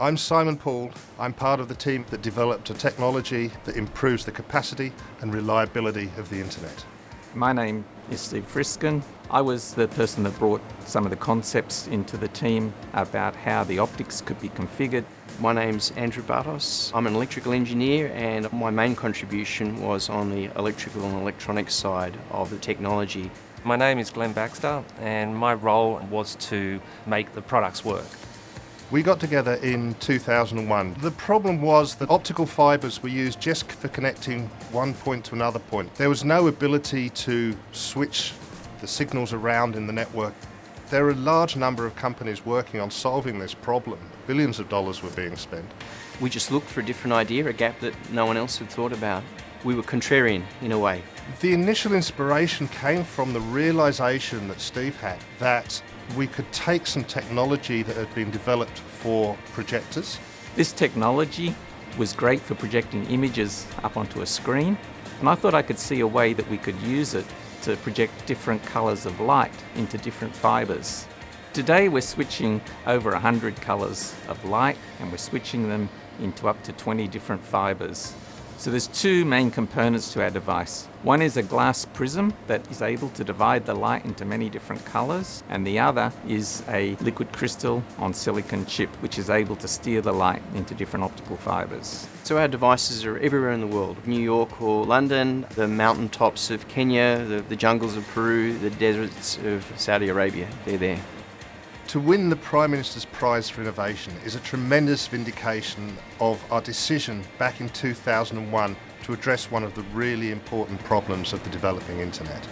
I'm Simon Poole. I'm part of the team that developed a technology that improves the capacity and reliability of the internet. My name is Steve Frisken. I was the person that brought some of the concepts into the team about how the optics could be configured. My name's Andrew Bartos. I'm an electrical engineer and my main contribution was on the electrical and electronics side of the technology. My name is Glenn Baxter and my role was to make the products work. We got together in 2001. The problem was that optical fibres were used just for connecting one point to another point. There was no ability to switch the signals around in the network. There are a large number of companies working on solving this problem. Billions of dollars were being spent. We just looked for a different idea, a gap that no one else had thought about. We were contrarian in a way. The initial inspiration came from the realization that Steve had that we could take some technology that had been developed for projectors. This technology was great for projecting images up onto a screen, and I thought I could see a way that we could use it to project different colours of light into different fibres. Today we're switching over 100 colours of light and we're switching them into up to 20 different fibres. So there's two main components to our device. One is a glass prism that is able to divide the light into many different colors, and the other is a liquid crystal on silicon chip, which is able to steer the light into different optical fibers. So our devices are everywhere in the world, New York or London, the mountaintops of Kenya, the, the jungles of Peru, the deserts of Saudi Arabia, they're there. To win the Prime Minister's Prize for Innovation is a tremendous vindication of our decision back in 2001 to address one of the really important problems of the developing internet.